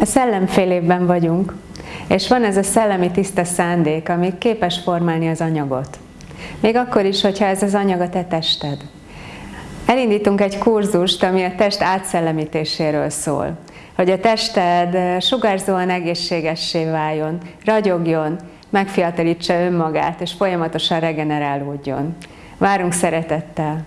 A szellemfélében vagyunk, és van ez a szellemi tiszta szándék, ami képes formálni az anyagot. Még akkor is, hogyha ez az anyag a te tested. Elindítunk egy kurzust, ami a test átszellemítéséről szól. Hogy a tested sugárzóan egészségessé váljon, ragyogjon, megfiatalítsa önmagát, és folyamatosan regenerálódjon. Várunk szeretettel!